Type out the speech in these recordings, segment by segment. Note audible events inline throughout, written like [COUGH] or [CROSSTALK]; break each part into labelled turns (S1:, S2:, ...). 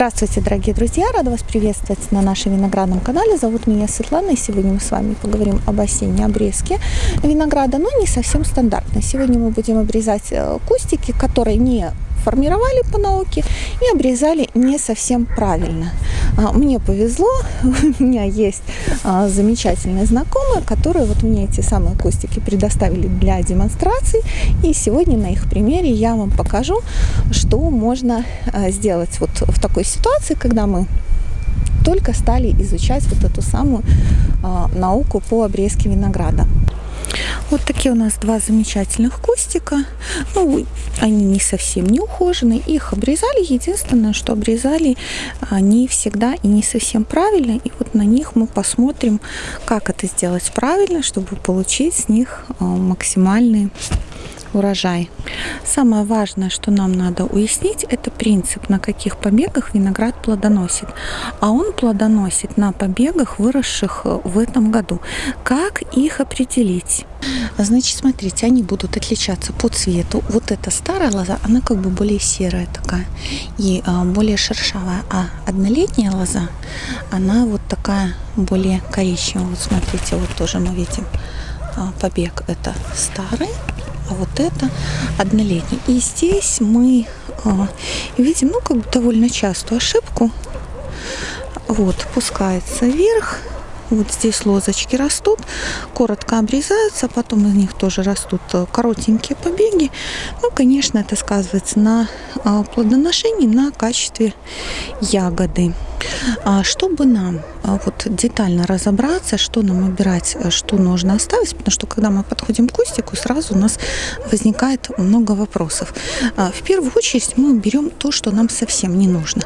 S1: Здравствуйте, дорогие друзья! Рада вас приветствовать на нашем виноградном канале. Зовут меня Светлана, и сегодня мы с вами поговорим об осенней обрезке винограда, но не совсем стандартно. Сегодня мы будем обрезать э, кустики, которые не формировали по науке и обрезали не совсем правильно. А, мне повезло, [LAUGHS] у меня есть а, замечательные знакомые, которые вот мне эти самые кустики предоставили для демонстрации. И сегодня на их примере я вам покажу, что можно а, сделать вот в такой ситуации, когда мы только стали изучать вот эту самую науку по обрезке винограда. Вот такие у нас два замечательных кустика. Ну, они не совсем не ухожены. Их обрезали. Единственное, что обрезали они всегда и не совсем правильно. И вот на них мы посмотрим, как это сделать правильно, чтобы получить с них а, максимальный урожай. Самое важное, что нам надо уяснить, это принцип, на каких побегах виноград плодоносит. А он плодоносит на побегах, выросших э, в этом году. Как их определить? Значит, смотрите, они будут отличаться по цвету. Вот эта старая лоза, она как бы более серая такая и а, более шершавая. А однолетняя лоза, она вот такая более коричневая. Вот смотрите, вот тоже мы видим а, побег это старый, а вот это однолетний. И здесь мы а, видим, ну, как бы довольно частую ошибку. Вот, пускается вверх, вот здесь лозочки растут, коротко обрезаются, потом из них тоже растут э, коротенькие побеги. Ну, конечно, это сказывается на а, плодоношении, на качестве ягоды. А чтобы нам а, вот детально разобраться, что нам убирать, э, что нужно оставить, потому что когда мы подходим к кустику, сразу у нас возникает много вопросов. А, в первую очередь мы берем то, что нам совсем не нужно.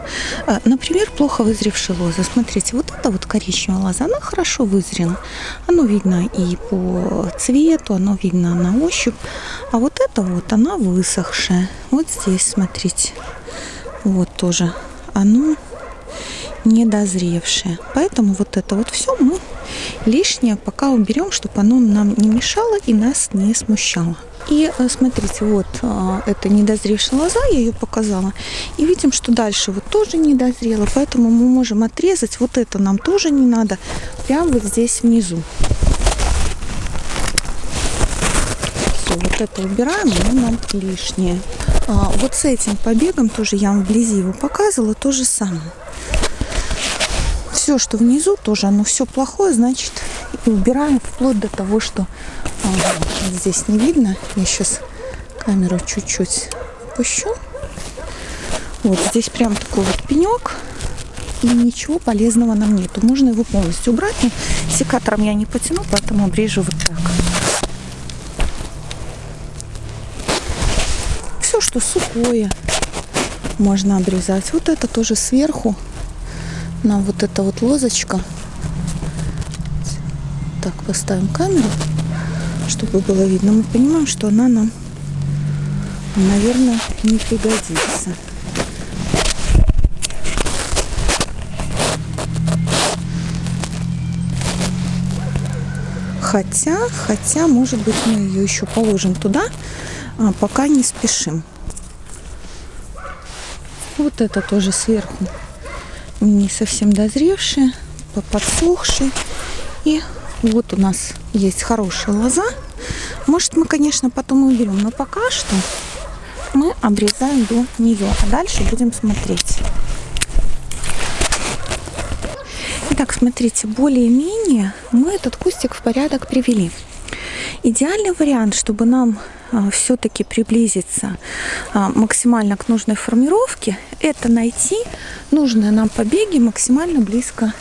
S1: Например, плохо вызревшая лоза. Смотрите, вот эта вот коричневая лоза, она хорошо вызрела. Оно видно и по цвету, оно видно на ощупь. А вот это вот, она высохшая. Вот здесь, смотрите, вот тоже оно недозревшее. Поэтому вот это вот все мы лишнее пока уберем, чтобы оно нам не мешало и нас не смущало. И э, смотрите, вот э, это недозревшая лоза, я ее показала. И видим, что дальше вот тоже недозрела, поэтому мы можем отрезать. Вот это нам тоже не надо, прямо вот здесь внизу. Все, вот это убираем, оно нам лишнее. А, вот с этим побегом тоже я вам вблизи его показывала, то же самое все, что внизу, тоже оно все плохое, значит, и убираем вплоть до того, что а, здесь не видно. Я сейчас камеру чуть-чуть опущу. Вот здесь прям такой вот пенек. И ничего полезного нам нету. Можно его полностью убрать. Но секатором я не потяну, поэтому обрежу вот так. Все, что сухое, можно обрезать. Вот это тоже сверху нам вот эта вот лозочка. Так, поставим камеру, чтобы было видно. Мы понимаем, что она нам, наверное, не пригодится. Хотя, хотя, может быть, мы ее еще положим туда, а пока не спешим. Вот это тоже сверху не совсем дозревшие, подсохшие. И вот у нас есть хорошая лоза. Может, мы, конечно, потом уберем, но пока что мы обрезаем до нее, а дальше будем смотреть. Итак, смотрите, более-менее мы этот кустик в порядок привели. Идеальный вариант, чтобы нам все-таки приблизиться а, максимально к нужной формировке, это найти нужные нам побеги максимально близко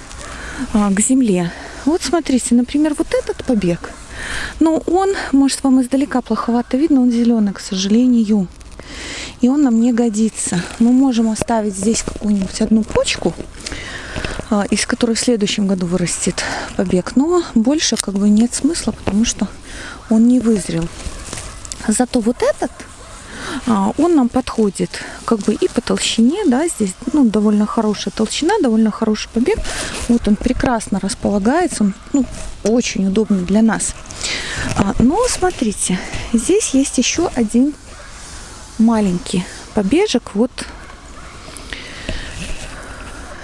S1: а, к земле. Вот смотрите, например, вот этот побег, но он, может, вам издалека плоховато видно, он зеленый, к сожалению. И он нам не годится. Мы можем оставить здесь какую-нибудь одну почку, из которой в следующем году вырастет побег. Но больше как бы нет смысла, потому что он не вызрел. Зато вот этот, а, он нам подходит как бы и по толщине, да, здесь ну, довольно хорошая толщина, довольно хороший побег. Вот он прекрасно располагается, он ну, очень удобный для нас. А, но смотрите, здесь есть еще один маленький побежек. Вот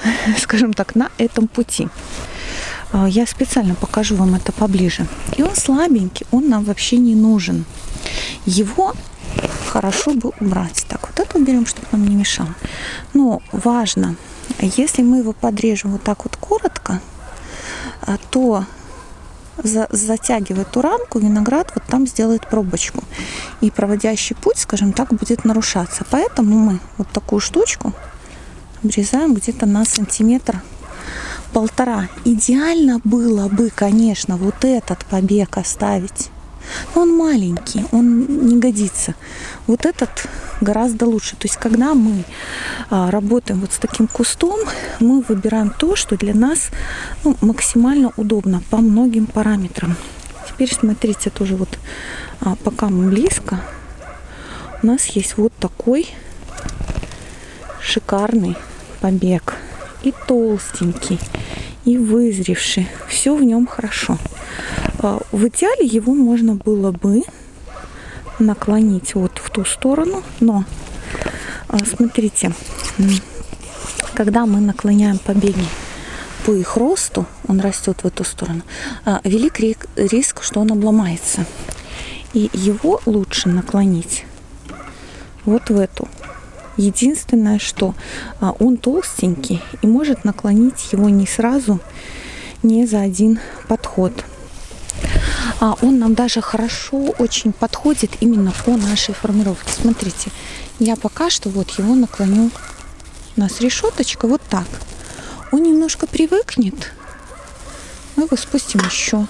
S1: [LAUGHS] скажем так, на этом пути. А, я специально покажу вам это поближе. И он слабенький, он нам вообще не нужен. Его хорошо бы убрать. Так, вот это уберем, чтобы нам не мешало. Но важно, если мы его подрежем вот так вот коротко, а, то за, затягивая эту рамку, виноград вот там сделает пробочку. И проводящий путь, скажем так, будет нарушаться. Поэтому мы вот такую штучку обрезаем где-то на сантиметр полтора. Идеально было бы, конечно, вот этот побег оставить. Он маленький, он не годится. Вот этот гораздо лучше. То есть, когда мы а, работаем вот с таким кустом, мы выбираем то, что для нас ну, максимально удобно по многим параметрам. Теперь смотрите тоже вот, а, пока мы близко, у нас есть вот такой шикарный побег. И толстенький, и вызревший. Все в нем хорошо. А, в идеале его можно было бы наклонить вот в ту сторону, но а, смотрите, когда мы наклоняем побеги по их росту, он растет в эту сторону, а, велик риск, что он обломается. И его лучше наклонить вот в эту. Единственное, что а, он толстенький и может наклонить его не сразу, не за один подход а он нам даже хорошо очень подходит именно по нашей формировке. Смотрите, я пока что вот его наклоню. У нас решеточка вот так. Он немножко привыкнет. Мы его спустим еще.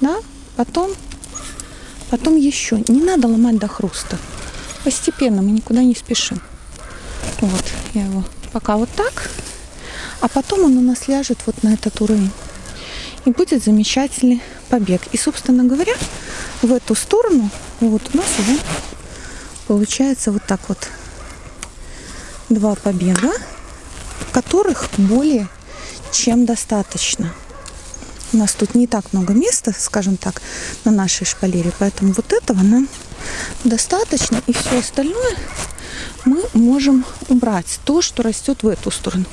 S1: Да? Потом, потом еще. Не надо ломать до хруста. Постепенно, мы никуда не спешим. Вот, я его пока вот так. А потом он у нас ляжет вот на этот уровень. И будет замечательный побег. И, собственно говоря, в эту сторону вот у нас уже получается вот так вот два побега, которых более чем достаточно. У нас тут не так много места, скажем так, на нашей шпалере, поэтому вот этого нам достаточно, и все остальное мы можем убрать, то, что растет в эту сторону,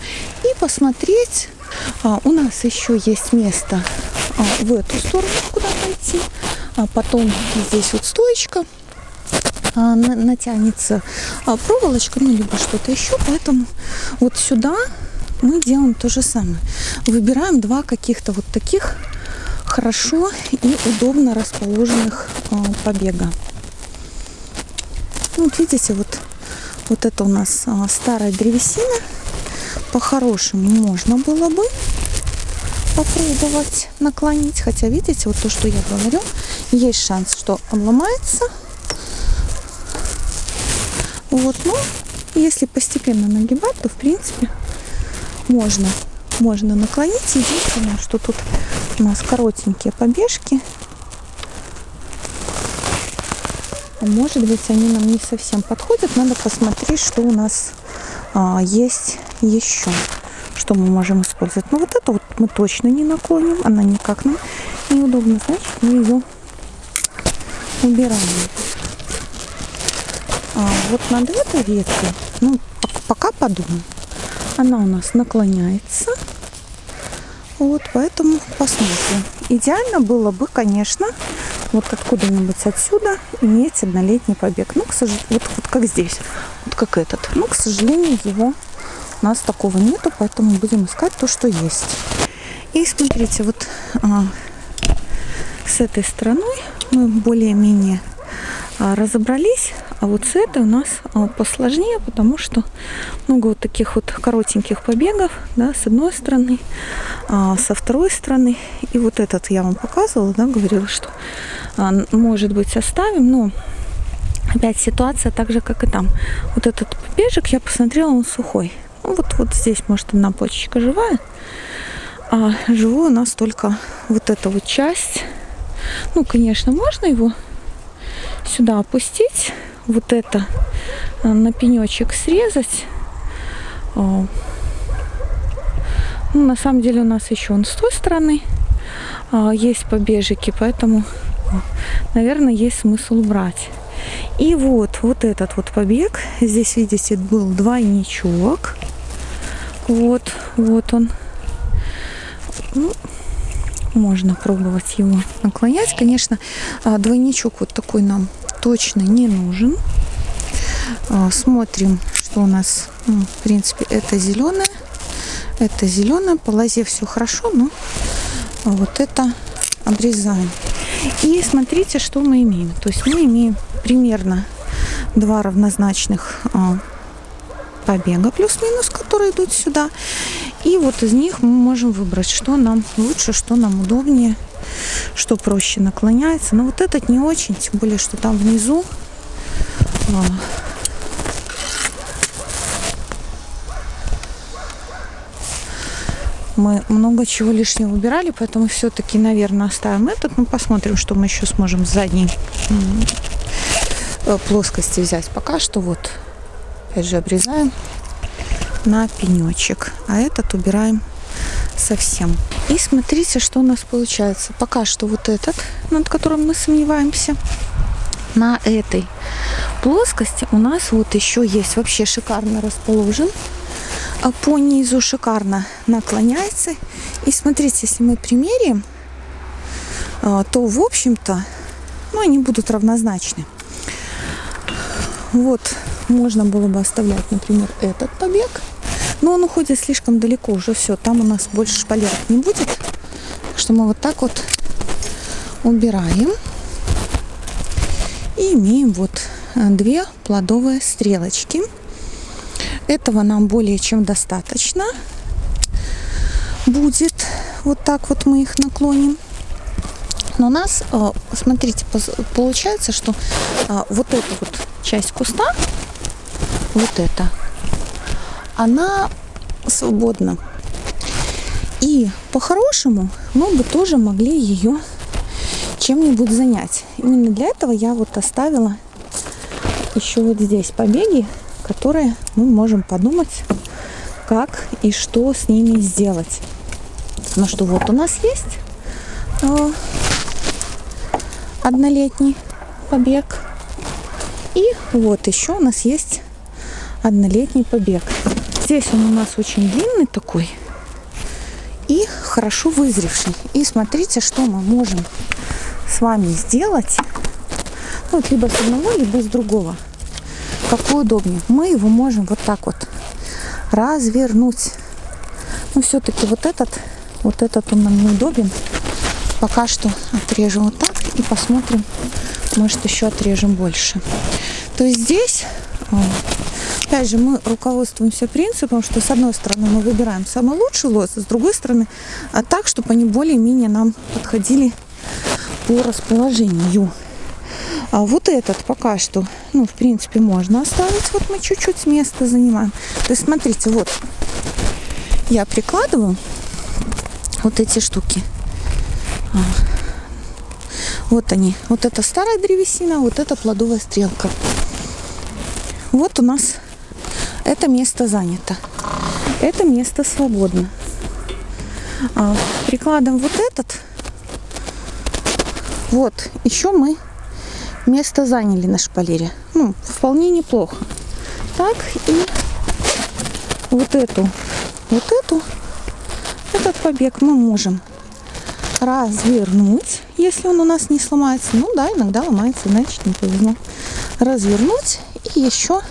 S1: и посмотреть. А, у нас еще есть место а, в эту сторону, куда пойти. А потом здесь вот стоечка а, натянется проволочка, ну, либо что-то еще. Поэтому вот сюда мы делаем то же самое. Выбираем два каких-то вот таких хорошо и удобно расположенных а, побега. Ну, вот видите, вот, вот это у нас а, старая древесина. По-хорошему можно было бы попробовать наклонить. Хотя, видите, вот то, что я говорю, есть шанс, что он ломается. Вот, ну, если постепенно нагибать, то, в принципе, можно, можно наклонить. Единственное, что тут у нас коротенькие побежки. Может быть, они нам не совсем подходят. Надо посмотреть, что у нас а, есть еще что мы можем использовать. Но вот это вот мы точно не наклоним, она никак нам неудобно, значит мы ее убираем. А вот над этой веткой, ну, пока подумаем, она у нас наклоняется. Вот, поэтому посмотрим. Идеально было бы, конечно, вот откуда-нибудь отсюда иметь однолетний побег. Ну, к сожалению, вот, вот как здесь, вот как этот. Но, к сожалению, его у нас такого нету, поэтому будем искать то, что есть. И смотрите, вот а, с этой стороной мы более-менее разобрались, а вот с этой у нас а, посложнее, потому что много вот таких вот коротеньких побегов, да, с одной стороны, а, со второй стороны. И вот этот я вам показывала, да, говорила, что а, может быть оставим, но опять ситуация так же, как и там. Вот этот побежек я посмотрела, он сухой. Ну, вот, вот здесь, может, одна почечка живая. А живой у нас только вот эта вот часть. Ну, конечно, можно его сюда опустить. Вот это э, на пенечек срезать. Ну, на самом деле у нас еще он с той стороны а, есть побежики, поэтому, наверное, есть смысл убрать. И вот, вот этот вот побег. Здесь, видите, был двойничок. Вот, вот он. Ну, можно пробовать его наклонять. Конечно, а, двойничок вот такой нам точно не нужен. А, смотрим, что у нас, ну, в принципе, это зеленое, это зеленое, по лозе все хорошо, но вот это обрезаем. И смотрите, что мы имеем. То есть мы имеем примерно два равнозначных а, побега плюс-минус, которые идут сюда. И вот из них мы можем выбрать, что нам лучше, что нам удобнее, что проще наклоняется. Но вот этот не очень, тем более, что там внизу а, мы много чего лишнего убирали, поэтому все-таки, наверное, оставим этот. Ну, посмотрим, что мы еще сможем с задней э, плоскости взять. Пока что вот, опять же, обрезаем на пенечек, а этот убираем совсем. И смотрите, что у нас получается. Пока что вот этот, над которым мы сомневаемся, на этой плоскости у нас вот еще есть вообще шикарно расположен а по низу шикарно наклоняется. И смотрите, если мы примерим, а, то, в общем-то, ну, они будут равнозначны. Вот, можно было бы оставлять, например, этот побег. Но он уходит слишком далеко уже все. Там у нас больше шпалеров не будет. Так что мы вот так вот убираем. И имеем вот э, две плодовые стрелочки. Этого нам более чем достаточно будет. Вот так вот мы их наклоним. Но у нас, э, смотрите, получается, что э, вот эта вот часть куста, вот эта, она свободна. И по-хорошему мы бы тоже могли ее чем-нибудь занять. Именно для этого я вот оставила еще вот здесь побеги которые мы можем подумать, как и что с ними сделать. Ну что, вот у нас есть э, однолетний побег. И вот еще у нас есть однолетний побег. Здесь он у нас очень длинный такой и хорошо вызревший. И смотрите, что мы можем с вами сделать. Ну, вот либо с одного, либо с другого какой удобнее. Мы его можем вот так вот развернуть. Но все-таки вот этот, вот этот он нам неудобен. Пока что отрежем вот так и посмотрим, может еще отрежем больше. То есть здесь, опять же, мы руководствуемся принципом, что с одной стороны мы выбираем самый лучший лос, с другой стороны а так, чтобы они более-менее нам подходили по расположению. А вот этот пока что, ну, в принципе, можно оставить. Вот мы чуть-чуть места занимаем. То есть, смотрите, вот я прикладываю вот эти штуки. А. Вот они. Вот это старая древесина, вот это плодовая стрелка. Вот у нас это место занято. Это место свободно. А, прикладываем вот этот. Вот, еще мы место заняли на шпалере. Ну, вполне неплохо. Так, и вот эту, вот эту, этот побег мы можем развернуть, если он у нас не сломается. Ну да, иногда ломается, значит не повезло. Развернуть и еще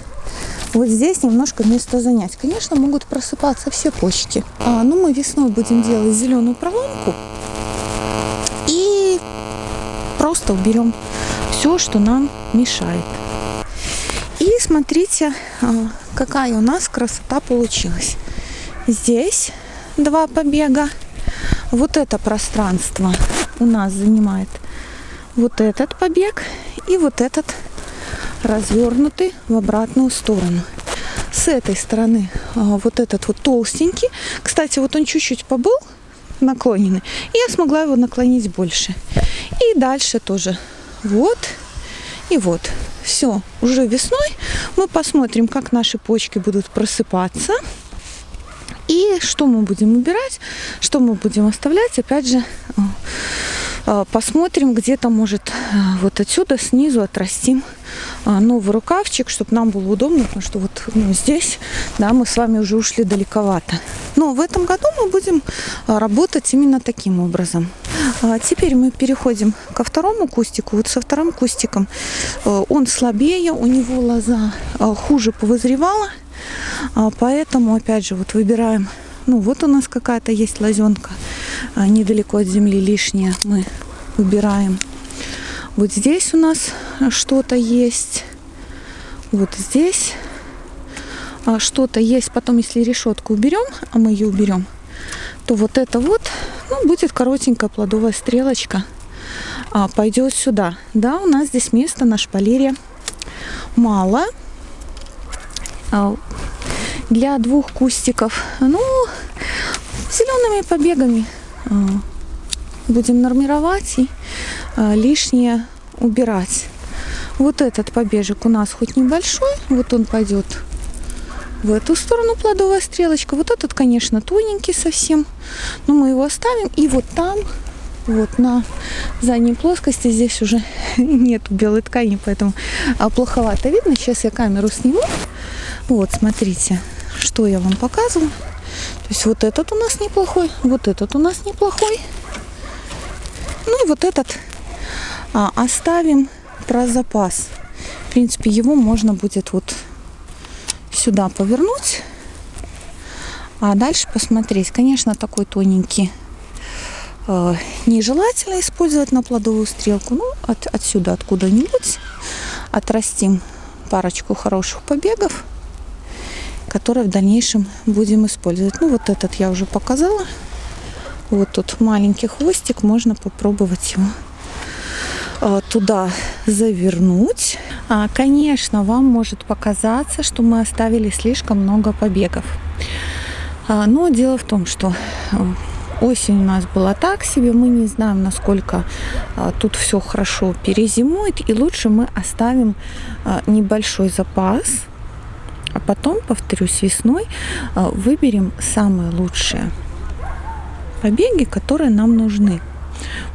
S1: вот здесь немножко место занять. Конечно, могут просыпаться все почки. А, ну, мы весной будем делать зеленую проломку и просто уберем все, что нам мешает. И смотрите, а, какая у нас красота получилась. Здесь два побега. Вот это пространство у нас занимает вот этот побег и вот этот развернутый в обратную сторону. С этой стороны а, вот этот вот толстенький. Кстати, вот он чуть-чуть побыл наклоненный. И я смогла его наклонить больше. И дальше тоже вот и вот. Все, уже весной мы посмотрим, как наши почки будут просыпаться. И что мы будем убирать, что мы будем оставлять. Опять же, э, э, посмотрим, где-то, может, вот отсюда снизу отрастим а, новый рукавчик, чтобы нам было удобно, потому что вот ну, здесь, да, мы с вами уже ушли далековато. Но в этом году мы будем а, работать именно таким образом. А теперь мы переходим ко второму кустику. Вот со вторым кустиком он слабее, у него лоза хуже повозревала, поэтому, опять же, вот выбираем ну, вот у нас какая-то есть лозенка недалеко от земли лишняя. Мы убираем вот здесь у нас что-то есть. Вот здесь а, что-то есть. Потом, если решетку уберем, а мы ее уберем, то вот это вот ну, будет коротенькая плодовая стрелочка. А, пойдет сюда. Да, у нас здесь места на шпалере мало. А, для двух кустиков, ну, зелеными побегами а, будем нормировать и а, лишнее убирать. Вот этот побежек у нас хоть небольшой, вот он пойдет в эту сторону плодовая стрелочка. Вот этот, конечно, тоненький совсем, но мы его оставим. И вот там, вот на задней плоскости, здесь уже [LAUGHS] нет белой ткани, поэтому а, плоховато видно. Сейчас я камеру сниму. Вот, смотрите, что я вам показываю. То есть вот этот у нас неплохой, вот этот у нас неплохой. Ну и вот этот а, оставим про запас. В принципе, его можно будет вот сюда повернуть, а дальше посмотреть. Конечно, такой тоненький э, нежелательно использовать на плодовую стрелку. Ну, от, отсюда, откуда-нибудь отрастим парочку хороших побегов, которые в дальнейшем будем использовать. Ну, вот этот я уже показала. Вот тут маленький хвостик, можно попробовать его Э, туда завернуть. А, конечно, вам может показаться, что мы оставили слишком много побегов. А, но дело в том, что осень у нас была так себе, мы не знаем, насколько а, тут все хорошо перезимует, и лучше мы оставим небольшой запас, а потом, повторюсь, весной выберем самые лучшие побеги, которые нам нужны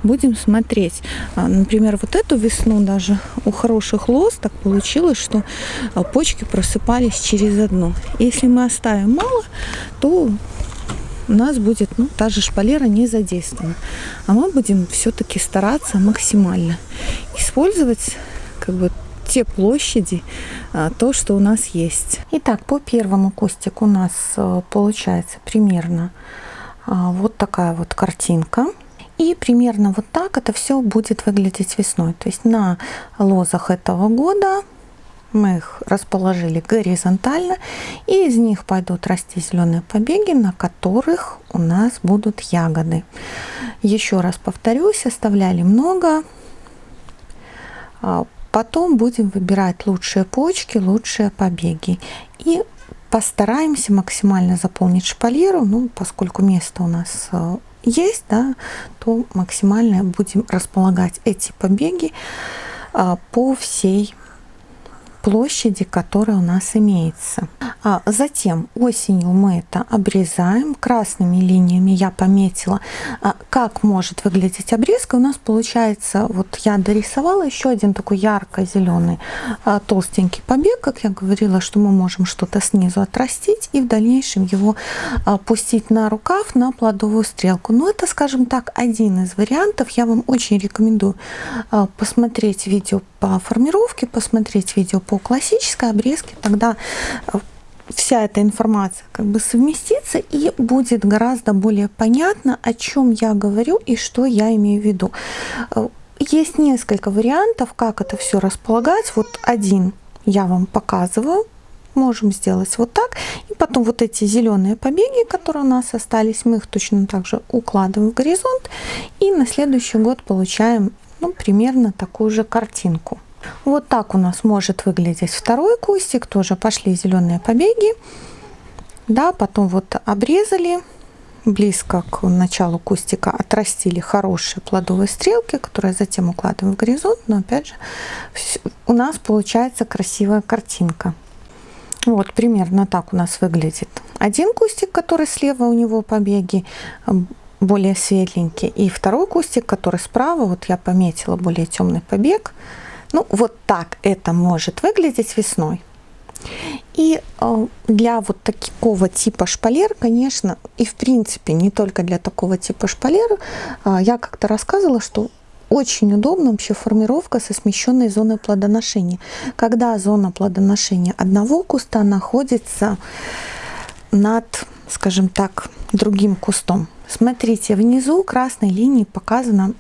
S1: будем смотреть. А, например, вот эту весну даже у хороших лоз так получилось, что а, почки просыпались через одну. Если мы оставим мало, то у нас будет ну, та же шпалера не задействована. А мы будем все-таки стараться максимально использовать как бы те площади, а, то, что у нас есть. Итак, по первому кустику у нас получается примерно вот такая вот картинка. И примерно вот так это все будет выглядеть весной. То есть на лозах этого года мы их расположили горизонтально, и из них пойдут расти зеленые побеги, на которых у нас будут ягоды. Еще раз повторюсь, оставляли много. А потом будем выбирать лучшие почки, лучшие побеги. И постараемся максимально заполнить шпалеру, ну, поскольку место у нас э, есть, да, то максимально будем располагать эти побеги а, по всей площади, которая у нас имеется. А затем осенью мы это обрезаем. Красными линиями я пометила, а, как может выглядеть обрезка. У нас получается, вот я дорисовала еще один такой ярко-зеленый а, толстенький побег, как я говорила, что мы можем что-то снизу отрастить и в дальнейшем его а, пустить на рукав, на плодовую стрелку. Но это, скажем так, один из вариантов. Я вам очень рекомендую посмотреть видео по формировке, посмотреть видео по классической обрезке, тогда э, вся эта информация как бы совместится и будет гораздо более понятно, о чем я говорю и что я имею в виду. Э, есть несколько вариантов, как это все располагать. Вот один я вам показываю. Можем сделать вот так. И потом вот эти зеленые побеги, которые у нас остались, мы их точно так же укладываем в горизонт. И на следующий год получаем ну, примерно такую же картинку. Вот так у нас может выглядеть второй кустик. Тоже пошли зеленые побеги. Да, потом вот обрезали близко к началу кустика отрастили хорошие плодовые стрелки, которые затем укладываем в горизонт. Но опять же, у нас получается красивая картинка. Вот примерно так у нас выглядит один кустик, который слева у него побеги более светленький. И второй кустик, который справа, вот я пометила более темный побег. Ну, вот так это может выглядеть весной. И э, для вот такого типа шпалер, конечно, и в принципе не только для такого типа шпалер, э, я как-то рассказывала, что очень удобна вообще формировка со смещенной зоной плодоношения. Когда зона плодоношения одного куста находится над, скажем так, другим кустом. Смотрите, внизу красной линией показана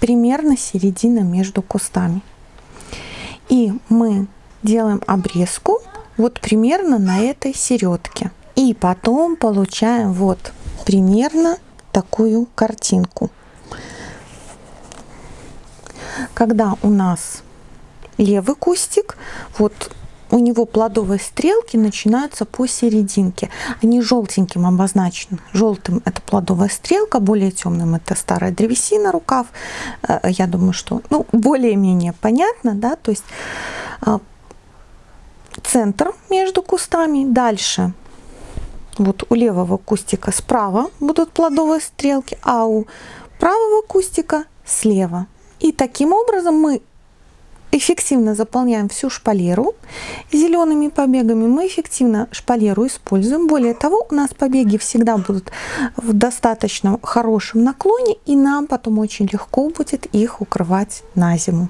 S1: примерно середина между кустами. И мы делаем обрезку вот примерно на этой середке. И потом получаем вот примерно такую картинку. Когда у нас левый кустик, вот у него плодовые стрелки начинаются по серединке. Они желтеньким обозначены. Желтым это плодовая стрелка, более темным это старая древесина, рукав. Э, я думаю, что ну, более-менее понятно, да, то есть а, центр между кустами. Дальше вот у левого кустика справа будут плодовые стрелки, а у правого кустика слева. И таким образом мы эффективно заполняем всю шпалеру зелеными побегами. Мы эффективно шпалеру используем. Более того, у нас побеги всегда будут в достаточно хорошем наклоне, и нам потом очень легко будет их укрывать на зиму.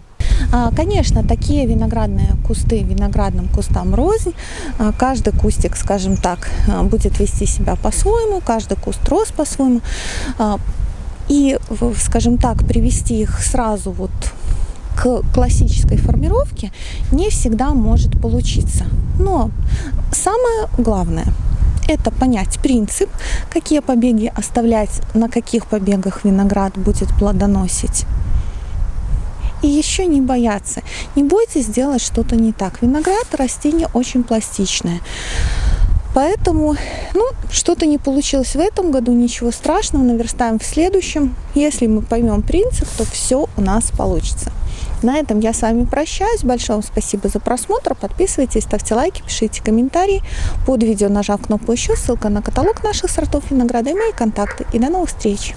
S1: А, конечно, такие виноградные кусты виноградным кустам рознь. А, каждый кустик, скажем так, а, будет вести себя по-своему, каждый куст рос по-своему. И, скажем так, привести их сразу вот классической формировке не всегда может получиться. Но самое главное – это понять принцип, какие побеги оставлять, на каких побегах виноград будет плодоносить. И еще не бояться. Не бойтесь сделать что-то не так. Виноград – растение очень пластичное. Поэтому, ну, что-то не получилось в этом году, ничего страшного, наверстаем в следующем. Если мы поймем принцип, то все у нас получится. На этом я с вами прощаюсь. Большое вам спасибо за просмотр. Подписывайтесь, ставьте лайки, пишите комментарии. Под видео нажав кнопку «Еще», ссылка на каталог наших сортов винограда и мои контакты. И до новых встреч!